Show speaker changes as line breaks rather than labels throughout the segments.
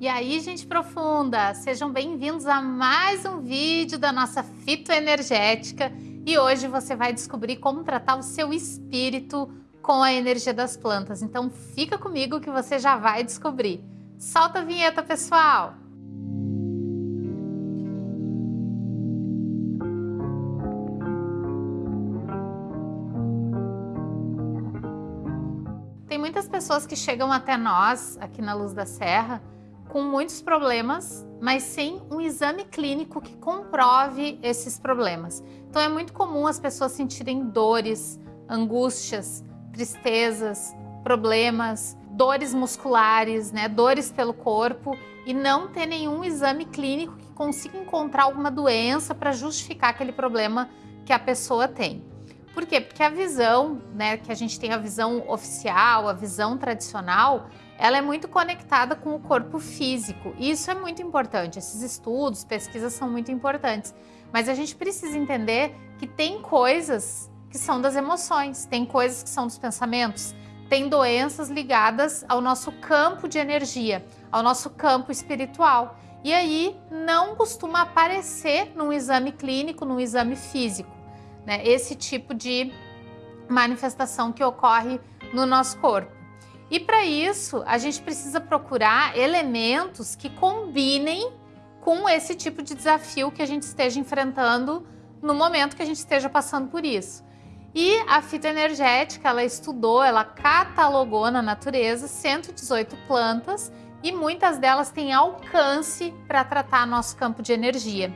E aí, gente profunda, sejam bem-vindos a mais um vídeo da nossa fitoenergética e hoje você vai descobrir como tratar o seu espírito com a energia das plantas. Então fica comigo que você já vai descobrir. Solta a vinheta, pessoal! Tem muitas pessoas que chegam até nós, aqui na Luz da Serra, com muitos problemas, mas sem um exame clínico que comprove esses problemas. Então é muito comum as pessoas sentirem dores, angústias, tristezas, problemas, dores musculares, né, dores pelo corpo e não ter nenhum exame clínico que consiga encontrar alguma doença para justificar aquele problema que a pessoa tem. Por quê? Porque a visão, né, que a gente tem a visão oficial, a visão tradicional, ela é muito conectada com o corpo físico. Isso é muito importante. Esses estudos, pesquisas são muito importantes. Mas a gente precisa entender que tem coisas que são das emoções, tem coisas que são dos pensamentos, tem doenças ligadas ao nosso campo de energia, ao nosso campo espiritual. E aí não costuma aparecer num exame clínico, num exame físico né? Esse tipo de manifestação que ocorre no nosso corpo. E para isso, a gente precisa procurar elementos que combinem com esse tipo de desafio que a gente esteja enfrentando no momento que a gente esteja passando por isso. E a fitoenergética, ela estudou, ela catalogou na natureza 118 plantas e muitas delas têm alcance para tratar nosso campo de energia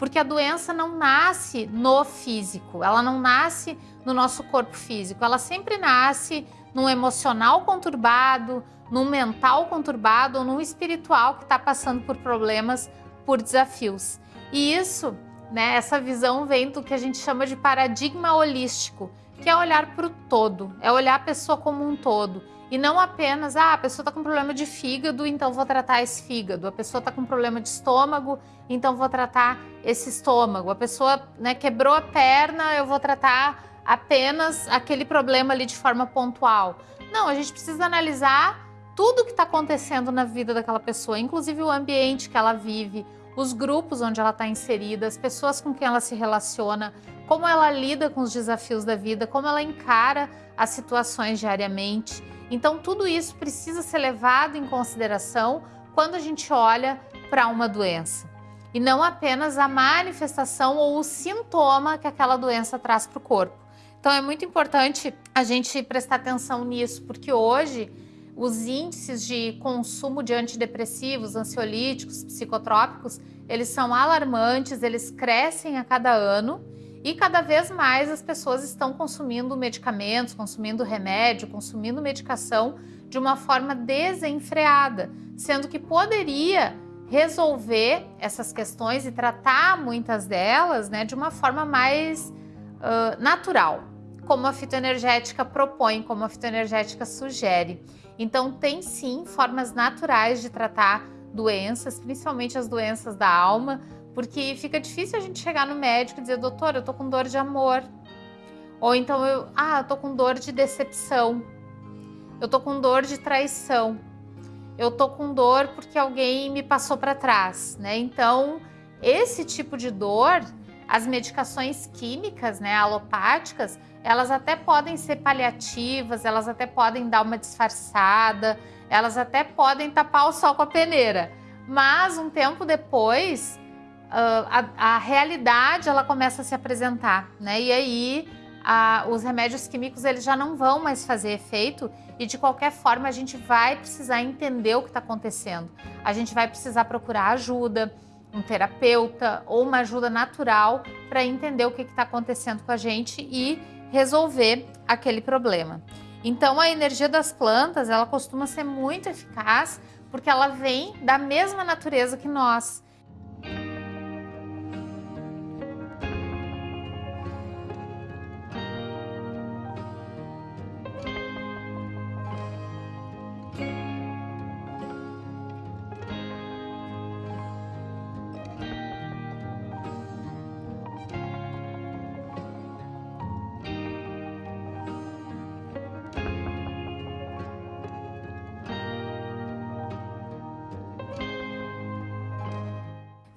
porque a doença não nasce no físico, ela não nasce no nosso corpo físico, ela sempre nasce num emocional conturbado, num mental conturbado ou num espiritual que está passando por problemas, por desafios. E isso, né, essa visão vem do que a gente chama de paradigma holístico, que é olhar para o todo, é olhar a pessoa como um todo. E não apenas, ah, a pessoa está com problema de fígado, então vou tratar esse fígado. A pessoa está com problema de estômago, então vou tratar esse estômago. A pessoa né, quebrou a perna, eu vou tratar apenas aquele problema ali de forma pontual. Não, a gente precisa analisar tudo o que está acontecendo na vida daquela pessoa, inclusive o ambiente que ela vive, os grupos onde ela está inserida, as pessoas com quem ela se relaciona, como ela lida com os desafios da vida, como ela encara as situações diariamente. Então, tudo isso precisa ser levado em consideração quando a gente olha para uma doença. E não apenas a manifestação ou o sintoma que aquela doença traz para o corpo. Então, é muito importante a gente prestar atenção nisso, porque hoje os índices de consumo de antidepressivos, ansiolíticos, psicotrópicos, eles são alarmantes, eles crescem a cada ano e cada vez mais as pessoas estão consumindo medicamentos, consumindo remédio, consumindo medicação de uma forma desenfreada, sendo que poderia resolver essas questões e tratar muitas delas né, de uma forma mais uh, natural, como a fitoenergética propõe, como a fitoenergética sugere. Então, tem sim formas naturais de tratar doenças, principalmente as doenças da alma, porque fica difícil a gente chegar no médico e dizer, doutor, eu tô com dor de amor. Ou então eu, ah, eu tô com dor de decepção. Eu tô com dor de traição. Eu tô com dor porque alguém me passou para trás, né? Então, esse tipo de dor, as medicações químicas, né, alopáticas, elas até podem ser paliativas, elas até podem dar uma disfarçada, elas até podem tapar o sol com a peneira. Mas um tempo depois, a, a, realidade ela começa a se apresentar, né? E aí a, os remédios químicos eles já não vão mais fazer efeito e de qualquer forma a gente vai precisar entender o que está acontecendo. A gente vai precisar procurar ajuda, um terapeuta ou uma ajuda natural para entender o que está acontecendo com a gente e resolver aquele problema. Então a energia das plantas ela costuma ser muito eficaz porque ela vem da mesma natureza que nós.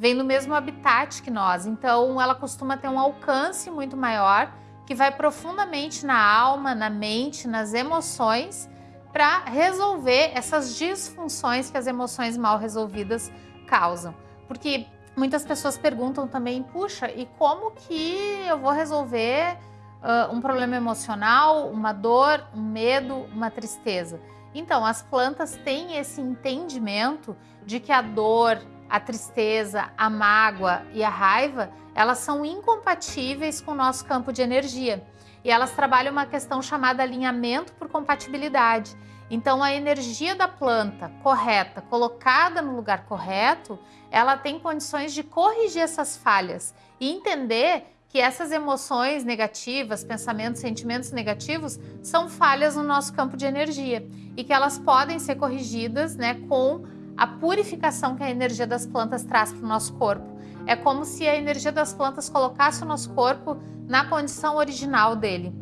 Vem no mesmo habitat que nós, então ela costuma ter um alcance muito maior que vai profundamente na alma, na mente, nas emoções para resolver essas disfunções que as emoções mal resolvidas causam. Porque muitas pessoas perguntam também, puxa, e como que eu vou resolver uh, um problema emocional, uma dor, um medo, uma tristeza? Então, as plantas têm esse entendimento de que a dor, a tristeza, a mágoa e a raiva, elas são incompatíveis com o nosso campo de energia e elas trabalham uma questão chamada alinhamento por compatibilidade. Então, a energia da planta correta, colocada no lugar correto, ela tem condições de corrigir essas falhas e entender que essas emoções negativas, pensamentos, sentimentos negativos são falhas no nosso campo de energia e que elas podem ser corrigidas né, com a purificação que a energia das plantas traz para o nosso corpo. É como se a energia das plantas colocasse o nosso corpo na condição original dele,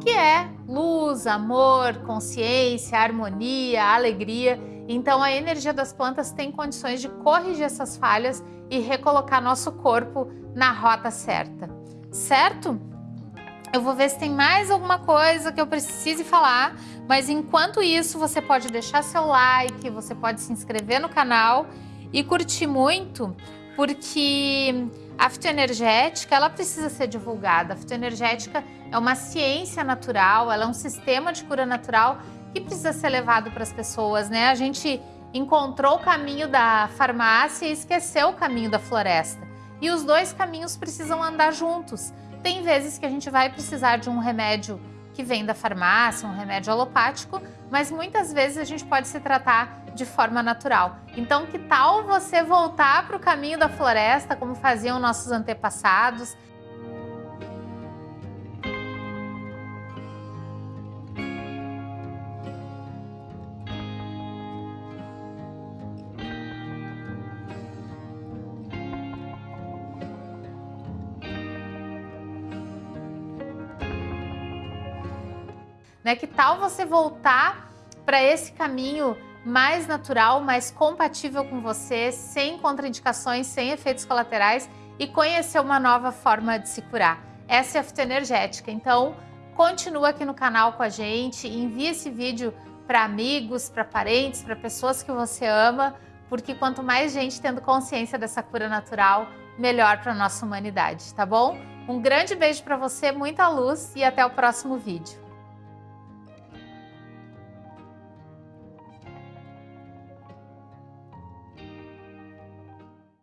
que é luz, amor, consciência, harmonia, alegria. Então a energia das plantas tem condições de corrigir essas falhas e recolocar nosso corpo na rota certa. Certo? Eu vou ver se tem mais alguma coisa que eu precise falar, mas enquanto isso você pode deixar seu like, você pode se inscrever no canal e curtir muito, porque a fitoenergética ela precisa ser divulgada. A fitoenergética é uma ciência natural, ela é um sistema de cura natural que precisa ser levado para as pessoas, né? A gente encontrou o caminho da farmácia e esqueceu o caminho da floresta. E os dois caminhos precisam andar juntos. Tem vezes que a gente vai precisar de um remédio que vem da farmácia, um remédio alopático, mas muitas vezes a gente pode se tratar de forma natural. Então, que tal você voltar para o caminho da floresta, como faziam nossos antepassados, Né? Que tal você voltar para esse caminho mais natural, mais compatível com você, sem contraindicações, sem efeitos colaterais e conhecer uma nova forma de se curar. Essa é a fitoenergética. Então, continua aqui no canal com a gente, envie esse vídeo para amigos, para parentes, para pessoas que você ama, porque quanto mais gente tendo consciência dessa cura natural, melhor para a nossa humanidade, tá bom? Um grande beijo para você, muita luz e até o próximo vídeo.